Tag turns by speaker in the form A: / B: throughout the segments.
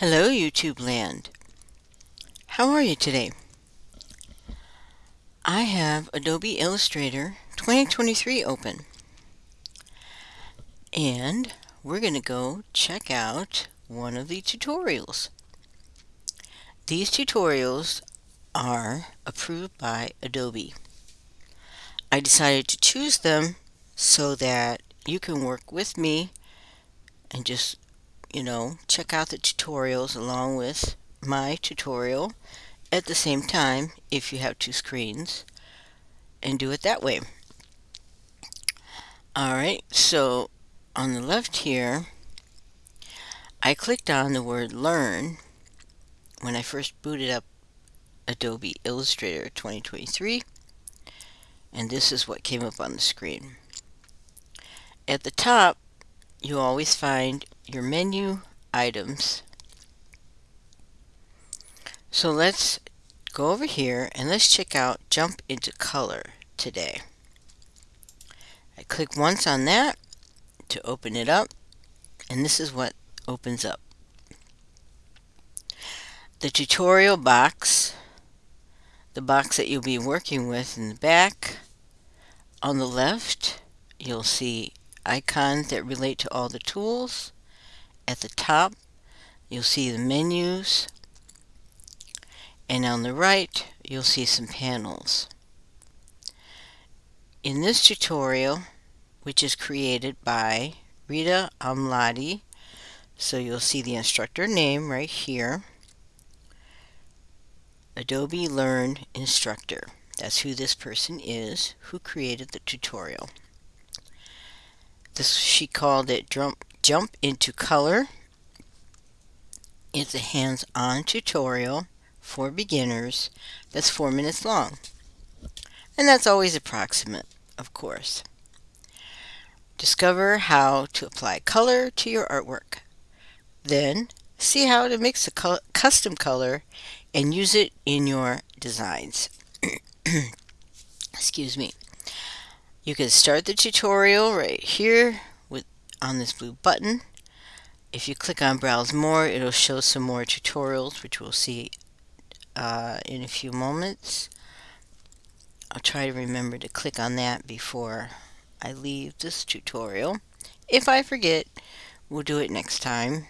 A: Hello YouTube land. How are you today? I have Adobe Illustrator 2023 open. And we're going to go check out one of the tutorials. These tutorials are approved by Adobe. I decided to choose them so that you can work with me and just you know, check out the tutorials along with my tutorial at the same time if you have two screens and do it that way. Alright, so on the left here, I clicked on the word Learn when I first booted up Adobe Illustrator 2023 and this is what came up on the screen. At the top, you always find your menu items. So let's go over here and let's check out jump into color today. I click once on that to open it up and this is what opens up. The tutorial box, the box that you'll be working with in the back. On the left, you'll see icons that relate to all the tools. At the top, you'll see the menus. And on the right, you'll see some panels. In this tutorial, which is created by Rita Amladi, so you'll see the instructor name right here, Adobe Learn Instructor. That's who this person is who created the tutorial. This she called it jump into color. It's a hands-on tutorial for beginners that's four minutes long. And that's always approximate, of course. Discover how to apply color to your artwork. Then see how to mix a custom color and use it in your designs. Excuse me. You can start the tutorial right here on this blue button. If you click on Browse More, it'll show some more tutorials, which we'll see uh, in a few moments. I'll try to remember to click on that before I leave this tutorial. If I forget, we'll do it next time.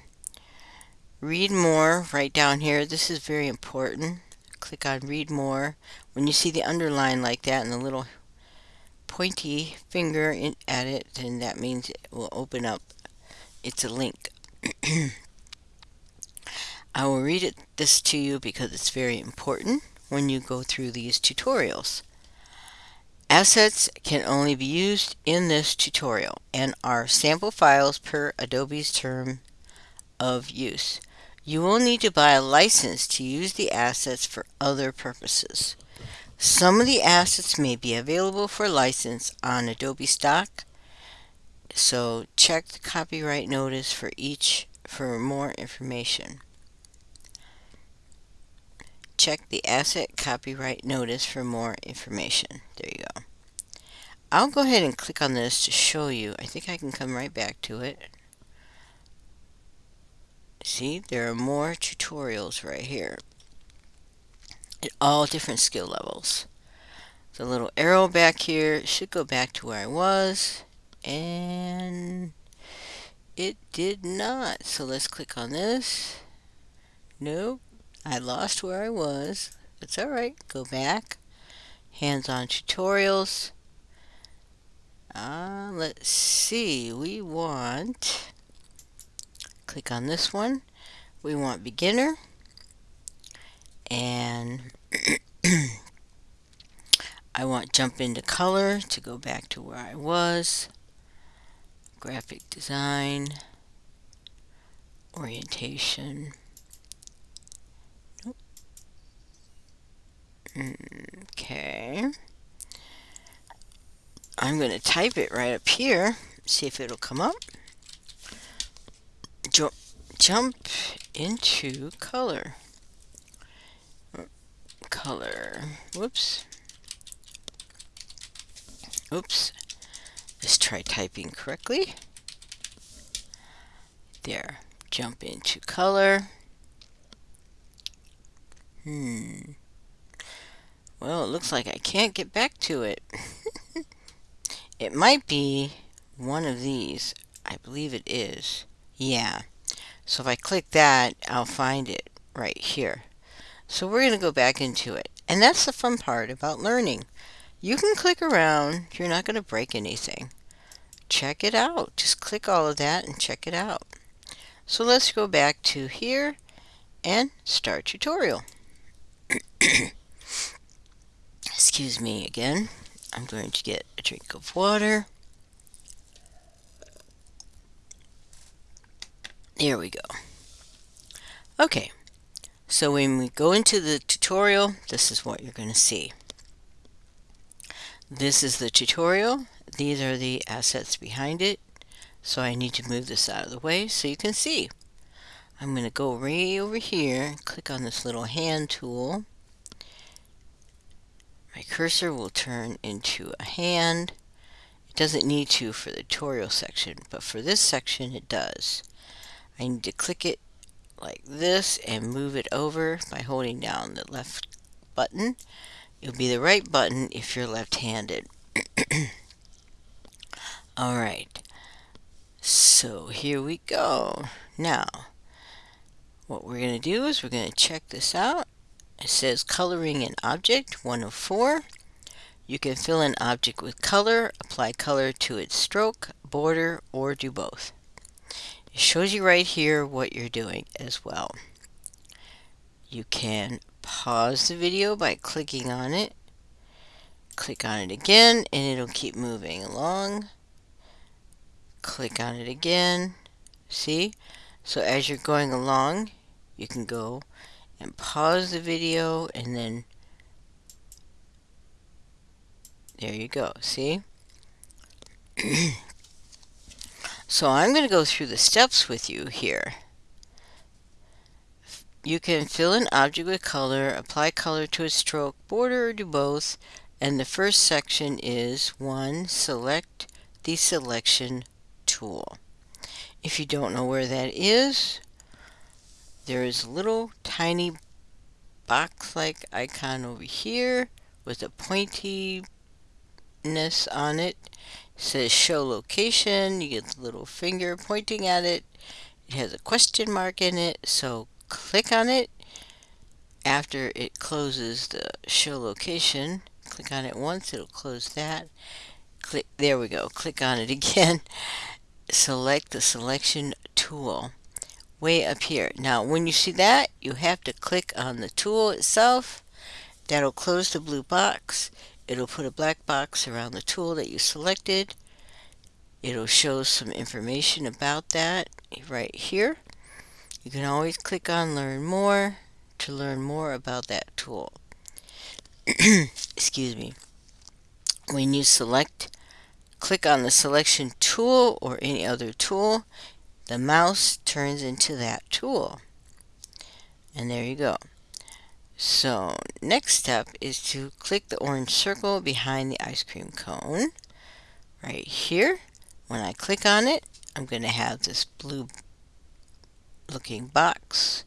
A: Read more right down here. This is very important. Click on Read More. When you see the underline like that and the little pointy finger in, at it, then that means it will open up. It's a link. I will read it, this to you because it's very important when you go through these tutorials. Assets can only be used in this tutorial and are sample files per Adobe's term of use. You will need to buy a license to use the assets for other purposes. Some of the assets may be available for license on Adobe Stock, so check the copyright notice for each for more information. Check the asset copyright notice for more information. There you go. I'll go ahead and click on this to show you. I think I can come right back to it. See, there are more tutorials right here at all different skill levels. The little arrow back here should go back to where I was and it did not. So let's click on this. Nope, I lost where I was. It's alright, go back. Hands-on tutorials. Uh, let's see, we want, click on this one. We want beginner and I want jump into color to go back to where I was. Graphic design orientation. Okay. I'm going to type it right up here see if it'll come up. Jump into color color. Whoops. Oops. Let's try typing correctly. There. Jump into color. Hmm. Well, it looks like I can't get back to it. it might be one of these. I believe it is. Yeah. So if I click that, I'll find it right here. So we're going to go back into it. And that's the fun part about learning. You can click around. You're not going to break anything. Check it out. Just click all of that and check it out. So let's go back to here and start tutorial. Excuse me again. I'm going to get a drink of water. There we go. Okay, so when we go into the tutorial, this is what you're going to see. This is the tutorial. These are the assets behind it. So I need to move this out of the way so you can see. I'm going to go right over here, click on this little hand tool. My cursor will turn into a hand. It doesn't need to for the tutorial section, but for this section it does. I need to click it like this and move it over by holding down the left button. It'll be the right button if you're left-handed. Alright, so here we go. Now, what we're going to do is we're going to check this out. It says coloring an object 104. You can fill an object with color, apply color to its stroke, border, or do both. It shows you right here what you're doing as well. You can pause the video by clicking on it. Click on it again and it'll keep moving along. Click on it again. See? So as you're going along, you can go and pause the video and then there you go. See? So I'm going to go through the steps with you here. You can fill an object with color, apply color to a stroke, border, or do both. And the first section is 1. Select the selection tool. If you don't know where that is, there is a little tiny box-like icon over here with a pointiness on it says show location. You get the little finger pointing at it. It has a question mark in it, so click on it. After it closes the show location, click on it once, it'll close that. Click, there we go. Click on it again. Select the selection tool way up here. Now, when you see that, you have to click on the tool itself. That'll close the blue box. It'll put a black box around the tool that you selected. It'll show some information about that right here. You can always click on Learn More to learn more about that tool. Excuse me. When you select, click on the selection tool or any other tool, the mouse turns into that tool. And there you go. So next step is to click the orange circle behind the ice cream cone right here. When I click on it, I'm going to have this blue looking box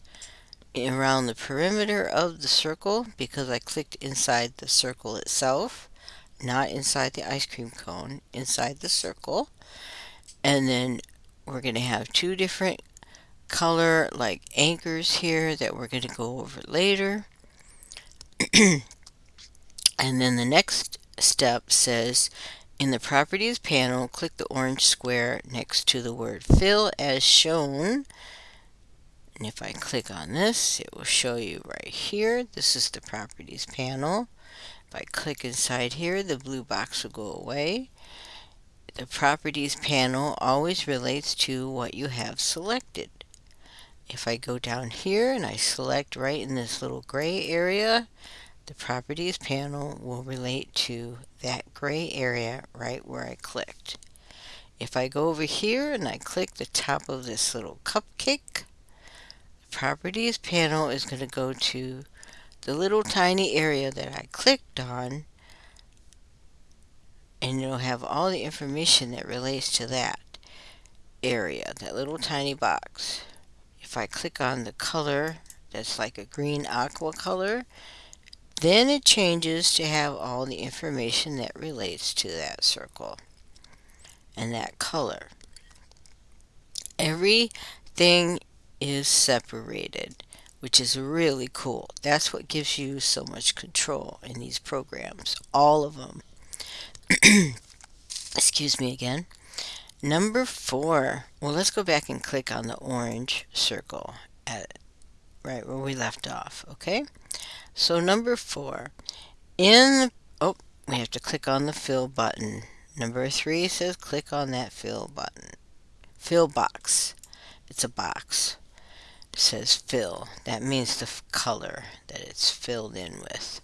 A: around the perimeter of the circle because I clicked inside the circle itself, not inside the ice cream cone, inside the circle. And then we're going to have two different color like anchors here that we're going to go over later. And then the next step says in the properties panel click the orange square next to the word fill as shown. And if I click on this it will show you right here. This is the properties panel. If I click inside here the blue box will go away. The properties panel always relates to what you have selected if I go down here and I select right in this little gray area, the properties panel will relate to that gray area right where I clicked. If I go over here and I click the top of this little cupcake, the properties panel is going to go to the little tiny area that I clicked on and it'll have all the information that relates to that area, that little tiny box if I click on the color, that's like a green aqua color. Then it changes to have all the information that relates to that circle and that color. Everything is separated, which is really cool. That's what gives you so much control in these programs, all of them. Excuse me again. Number four. Well, let's go back and click on the orange circle at right where we left off. Okay. So number four. In oh, we have to click on the fill button. Number three says click on that fill button. Fill box. It's a box. It says fill. That means the color that it's filled in with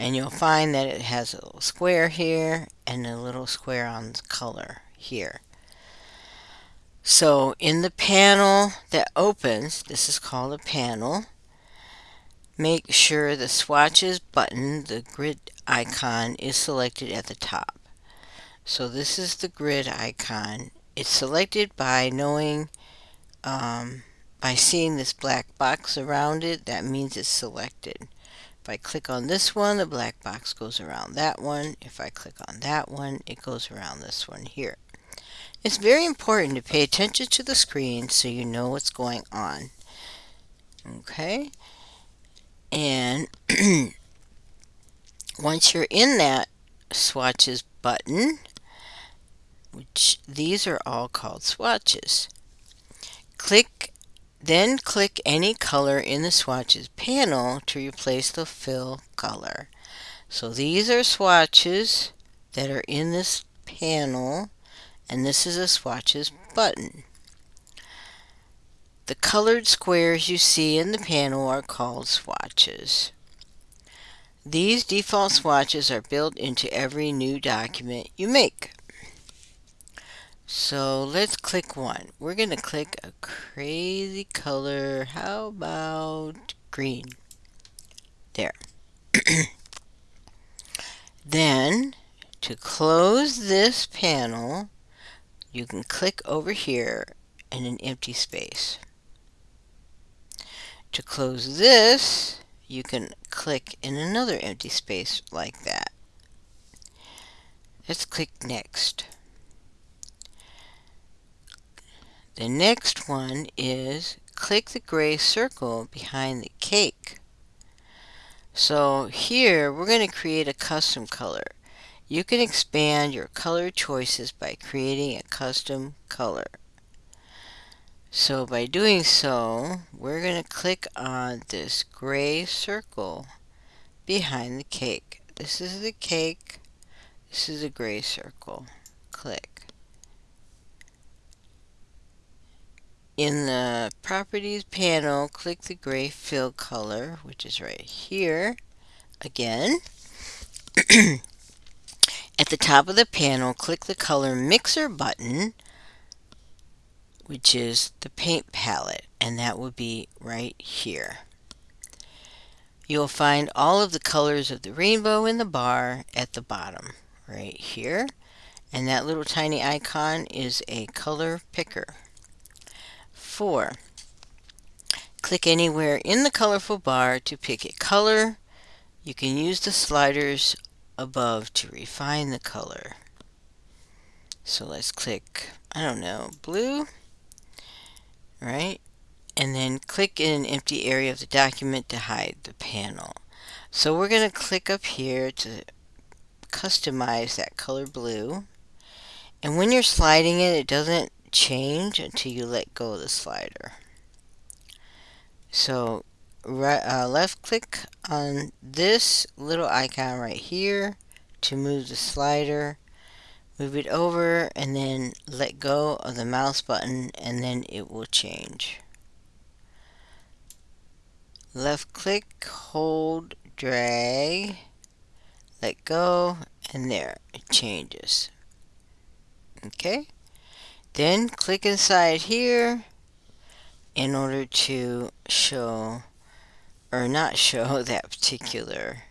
A: and you'll find that it has a little square here and a little square on the color here. So in the panel that opens, this is called a panel, make sure the swatches button, the grid icon, is selected at the top. So this is the grid icon. It's selected by knowing, um, by seeing this black box around it, that means it's selected. If I click on this one, the black box goes around that one. If I click on that one, it goes around this one here. It's very important to pay attention to the screen so you know what's going on. Okay. And once you're in that swatches button, which these are all called swatches, click then click any color in the swatches panel to replace the fill color. So these are swatches that are in this panel and this is a swatches button. The colored squares you see in the panel are called swatches. These default swatches are built into every new document you make. So let's click one. We're going to click a crazy color. How about green? There. then, to close this panel, you can click over here in an empty space. To close this, you can click in another empty space like that. Let's click next. The next one is click the gray circle behind the cake. So here we're going to create a custom color. You can expand your color choices by creating a custom color. So by doing so, we're going to click on this gray circle behind the cake. This is the cake. This is a gray circle. Click. In the Properties panel, click the gray fill color, which is right here. Again. At the top of the panel, click the Color Mixer button, which is the paint palette, and that will be right here. You'll find all of the colors of the rainbow in the bar at the bottom, right here. And that little tiny icon is a color picker. 4. Click anywhere in the colorful bar to pick a color. You can use the sliders above to refine the color. So let's click, I don't know, blue, right? And then click in an empty area of the document to hide the panel. So we're going to click up here to customize that color blue. And when you're sliding it, it doesn't change until you let go of the slider. So right, uh, left click on this little icon right here to move the slider. Move it over and then let go of the mouse button and then it will change. Left click, hold, drag, let go, and there, it changes. Okay? Then click inside here in order to show or not show that particular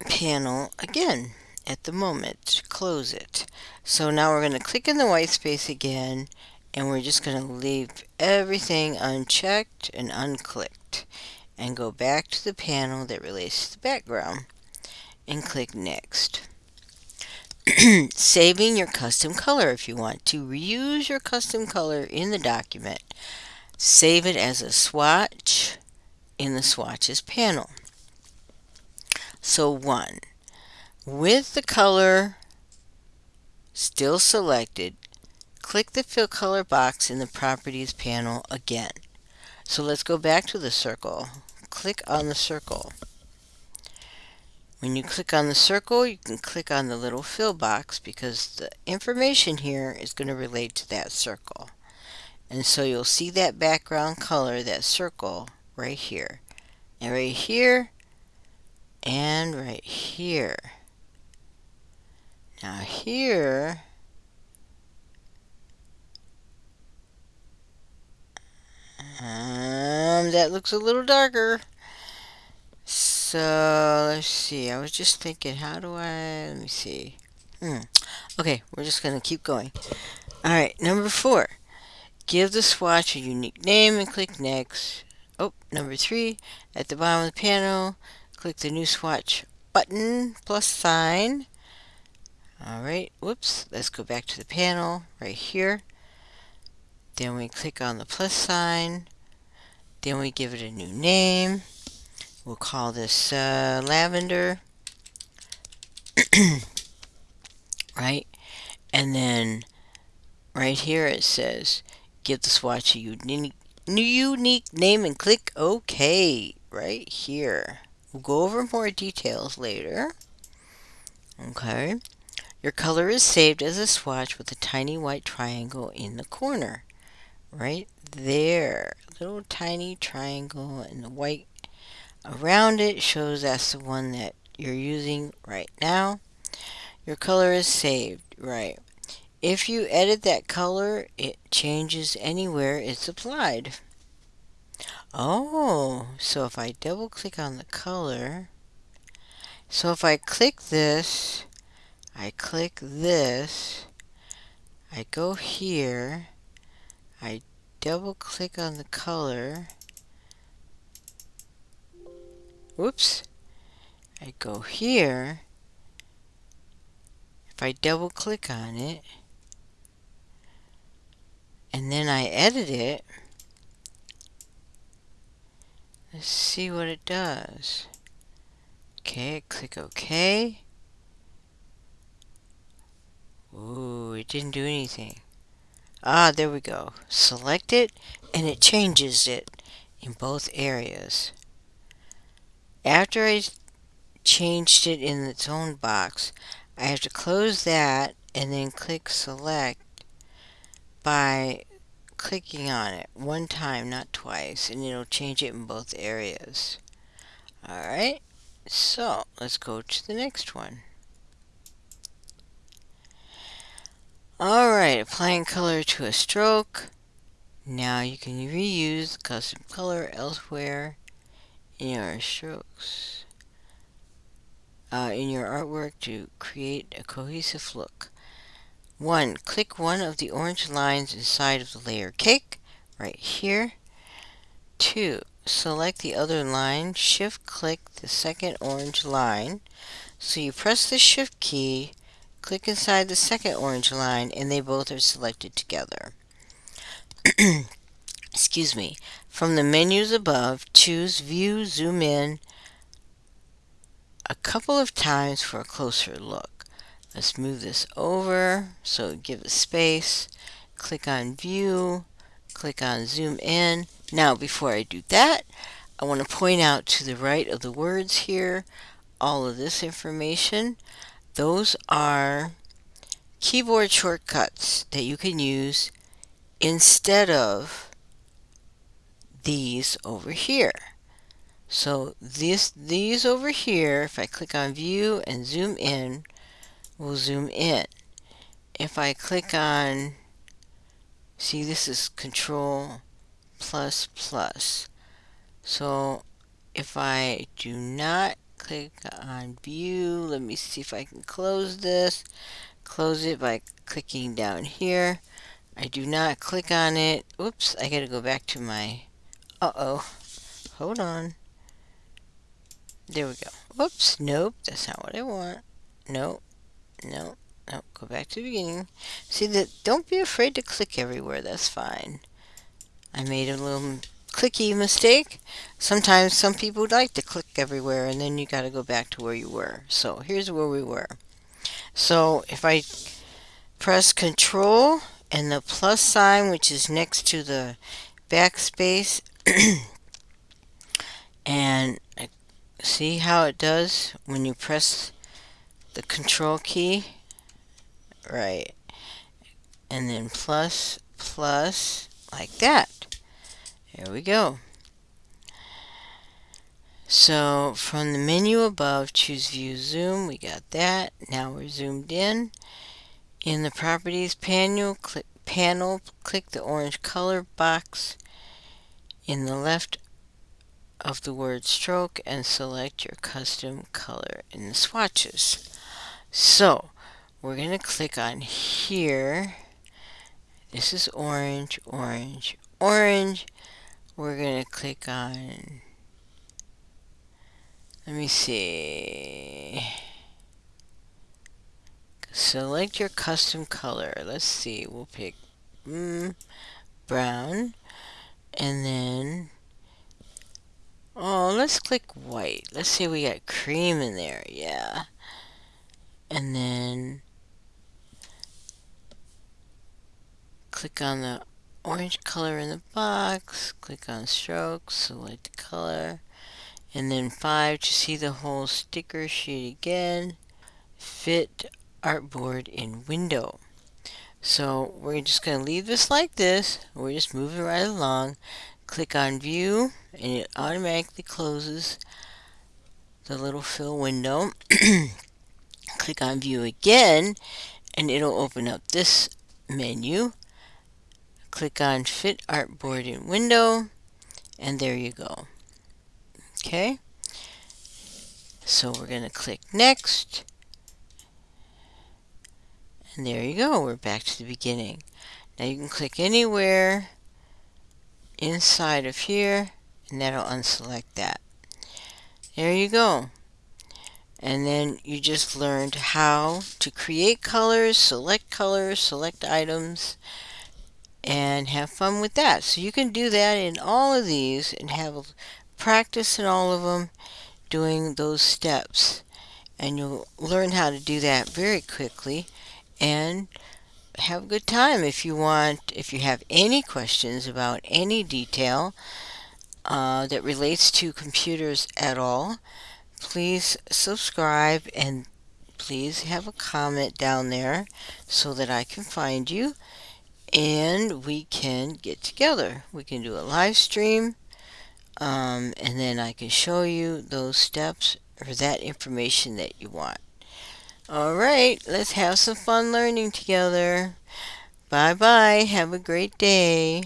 A: panel again at the moment. Close it. So now we're going to click in the white space again and we're just going to leave everything unchecked and unclicked and go back to the panel that relates to the background and click next. Saving your custom color if you want to reuse your custom color in the document. Save it as a swatch in the swatches panel. So one, with the color still selected, click the fill color box in the properties panel again. So let's go back to the circle. Click on the circle. When you click on the circle, you can click on the little fill box because the information here is going to relate to that circle. And so you'll see that background color, that circle, right here. And right here, and right here. Now here, um, that looks a little darker. So let's see. I was just thinking, how do I? Let me see. Hmm. Okay, we're just gonna keep going. All right, number four. Give the swatch a unique name and click next. Oh, number three. At the bottom of the panel, click the new swatch button plus sign. All right. Whoops. Let's go back to the panel right here. Then we click on the plus sign. Then we give it a new name. We'll call this uh, lavender. right? And then right here it says give the swatch a unique, unique name and click OK right here. We'll go over more details later. Okay. Your color is saved as a swatch with a tiny white triangle in the corner. Right there. Little tiny triangle and the white around it shows that's the one that you're using right now. Your color is saved, right. If you edit that color, it changes anywhere it's applied. Oh, so if I double click on the color, so if I click this, I click this, I go here, I double click on the color, whoops, I go here, if I double click on it, and then I edit it, let's see what it does. Okay, click OK. Ooh, it didn't do anything. Ah, there we go. Select it, and it changes it in both areas. After I changed it in its own box, I have to close that and then click select by clicking on it one time, not twice, and it'll change it in both areas. Alright, so let's go to the next one. Alright, applying color to a stroke. Now you can reuse custom color elsewhere in your strokes, uh, in your artwork to create a cohesive look. 1. Click one of the orange lines inside of the layer cake, right here. 2. Select the other line, shift click the second orange line. So you press the shift key, click inside the second orange line, and they both are selected together. excuse me, from the menus above, choose View Zoom In a couple of times for a closer look. Let's move this over, so give it space, click on View, click on Zoom In. Now, before I do that, I want to point out to the right of the words here, all of this information. Those are keyboard shortcuts that you can use instead of these over here. So this, these over here, if I click on view and zoom in, will zoom in. If I click on, see this is control plus plus. So if I do not click on view, let me see if I can close this. Close it by clicking down here. I do not click on it. Oops, I gotta go back to my, uh-oh, hold on. There we go. Whoops, nope, that's not what I want. Nope, nope, nope, go back to the beginning. See that, don't be afraid to click everywhere, that's fine. I made a little clicky mistake. Sometimes some people like to click everywhere and then you got to go back to where you were. So here's where we were. So if I press control and the plus sign which is next to the backspace and uh, see how it does when you press the control key right and then plus plus like that there we go. So from the menu above, choose View Zoom. We got that. Now we're zoomed in. In the Properties panel, click, panel, click the orange color box in the left of the word stroke and select your custom color in the swatches. So we're going to click on here. This is orange, orange, orange we're going to click on, let me see, select your custom color. Let's see, we'll pick mm, brown, and then, oh, let's click white. Let's see, we got cream in there, yeah. And then, click on the orange color in the box, click on strokes, select the color, and then 5 to see the whole sticker sheet again, fit artboard in window. So we're just going to leave this like this, we're just moving right along, click on view, and it automatically closes the little fill window. click on view again, and it'll open up this menu click on Fit Artboard in Window, and there you go. Okay, so we're going to click Next, and there you go, we're back to the beginning. Now you can click anywhere inside of here, and that'll unselect that. There you go. And then you just learned how to create colors, select colors, select items, and have fun with that. So you can do that in all of these and have practice in all of them doing those steps. And you'll learn how to do that very quickly and have a good time if you want if you have any questions about any detail uh, that relates to computers at all please subscribe and please have a comment down there so that I can find you and we can get together. We can do a live stream um, and then I can show you those steps or that information that you want. Alright, let's have some fun learning together. Bye bye. Have a great day.